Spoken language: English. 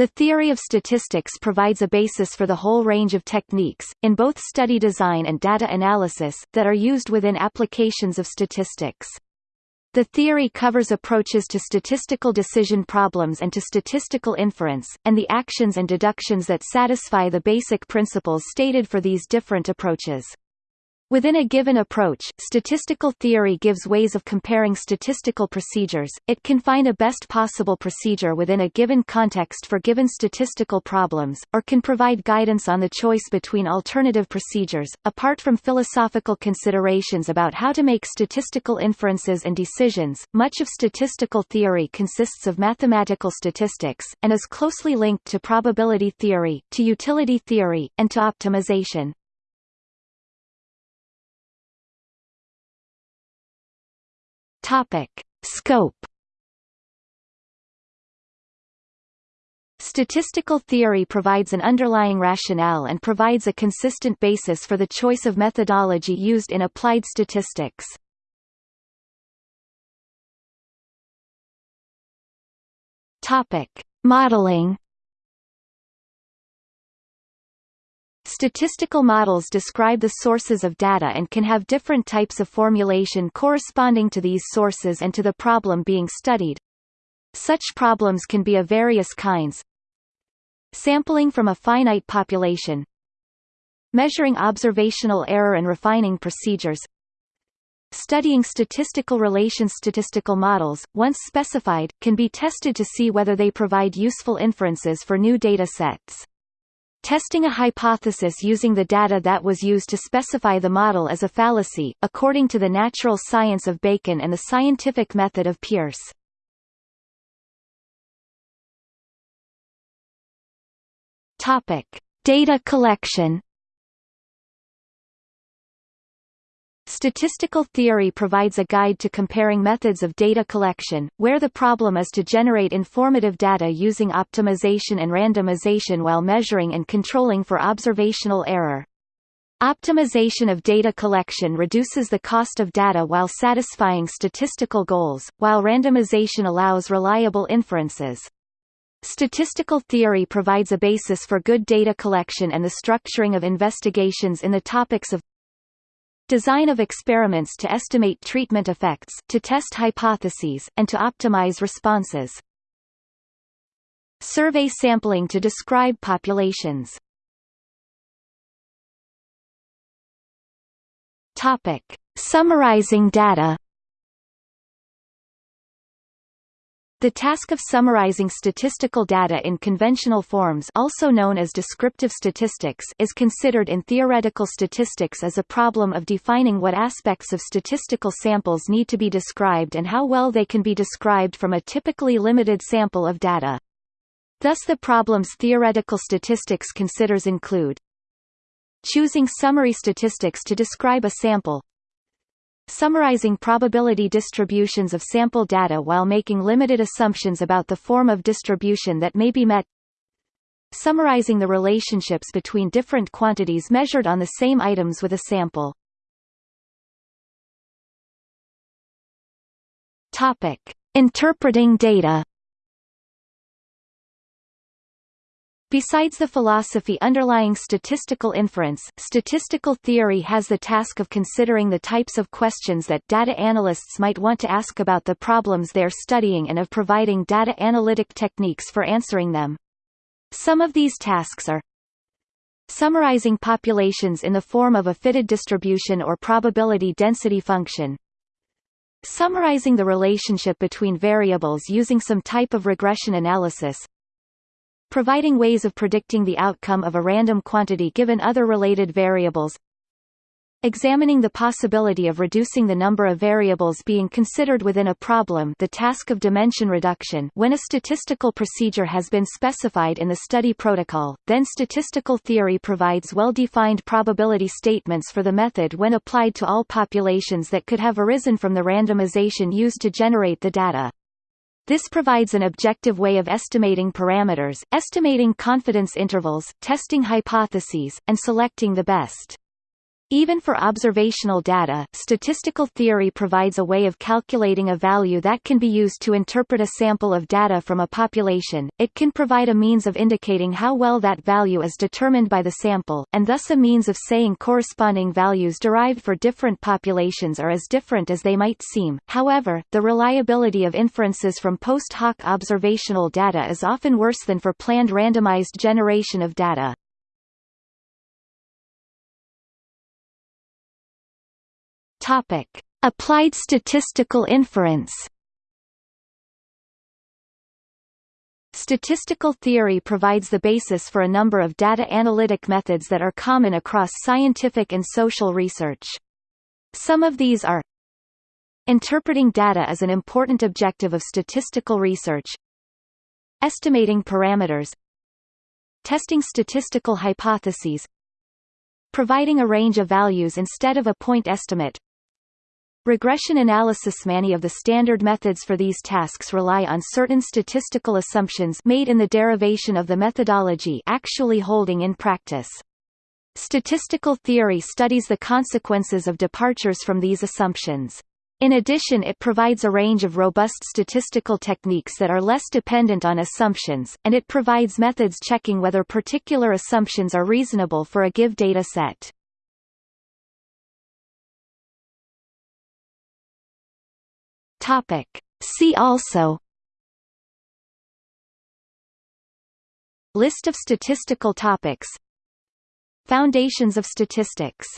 The theory of statistics provides a basis for the whole range of techniques, in both study design and data analysis, that are used within applications of statistics. The theory covers approaches to statistical decision problems and to statistical inference, and the actions and deductions that satisfy the basic principles stated for these different approaches. Within a given approach, statistical theory gives ways of comparing statistical procedures, it can find a best possible procedure within a given context for given statistical problems, or can provide guidance on the choice between alternative procedures. Apart from philosophical considerations about how to make statistical inferences and decisions, much of statistical theory consists of mathematical statistics, and is closely linked to probability theory, to utility theory, and to optimization. Topic: Scope. Statistical theory provides an underlying rationale and provides a consistent basis for the choice of methodology used in applied statistics. Topic: Modeling. Statistical models describe the sources of data and can have different types of formulation corresponding to these sources and to the problem being studied. Such problems can be of various kinds. Sampling from a finite population Measuring observational error and refining procedures Studying statistical relations Statistical models, once specified, can be tested to see whether they provide useful inferences for new data sets. Testing a hypothesis using the data that was used to specify the model is a fallacy, according to the natural science of Bacon and the scientific method of Peirce. Topic: Data collection. Statistical theory provides a guide to comparing methods of data collection, where the problem is to generate informative data using optimization and randomization while measuring and controlling for observational error. Optimization of data collection reduces the cost of data while satisfying statistical goals, while randomization allows reliable inferences. Statistical theory provides a basis for good data collection and the structuring of investigations in the topics of Design of experiments to estimate treatment effects, to test hypotheses, and to optimize responses. Survey sampling to describe populations. Topic: Summarizing data. The task of summarizing statistical data in conventional forms also known as descriptive statistics is considered in theoretical statistics as a problem of defining what aspects of statistical samples need to be described and how well they can be described from a typically limited sample of data. Thus the problems theoretical statistics considers include choosing summary statistics to describe a sample, summarizing probability distributions of sample data while making limited assumptions about the form of distribution that may be met summarizing the relationships between different quantities measured on the same items with a sample. Topic: Interpreting data. Besides the philosophy underlying statistical inference, statistical theory has the task of considering the types of questions that data analysts might want to ask about the problems they're studying and of providing data analytic techniques for answering them. Some of these tasks are summarizing populations in the form of a fitted distribution or probability density function, summarizing the relationship between variables using some type of regression analysis, providing ways of predicting the outcome of a random quantity given other related variables Examining the possibility of reducing the number of variables being considered within a problem the task of dimension reduction when a statistical procedure has been specified in the study protocol, then statistical theory provides well-defined probability statements for the method when applied to all populations that could have arisen from the randomization used to generate the data. This provides an objective way of estimating parameters, estimating confidence intervals, testing hypotheses, and selecting the best. Even for observational data, statistical theory provides a way of calculating a value that can be used to interpret a sample of data from a population. It can provide a means of indicating how well that value is determined by the sample, and thus a means of saying corresponding values derived for different populations are as different as they might seem. However, the reliability of inferences from post hoc observational data is often worse than for planned randomized generation of data. Topic: Applied statistical inference. Statistical theory provides the basis for a number of data analytic methods that are common across scientific and social research. Some of these are Interpreting data is an important objective of statistical research Estimating parameters Testing statistical hypotheses Providing a range of values instead of a point estimate Regression analysis Many of the standard methods for these tasks rely on certain statistical assumptions made in the derivation of the methodology actually holding in practice. Statistical theory studies the consequences of departures from these assumptions. In addition it provides a range of robust statistical techniques that are less dependent on assumptions, and it provides methods checking whether particular assumptions are reasonable for a give data set. Topic. See also List of statistical topics Foundations of statistics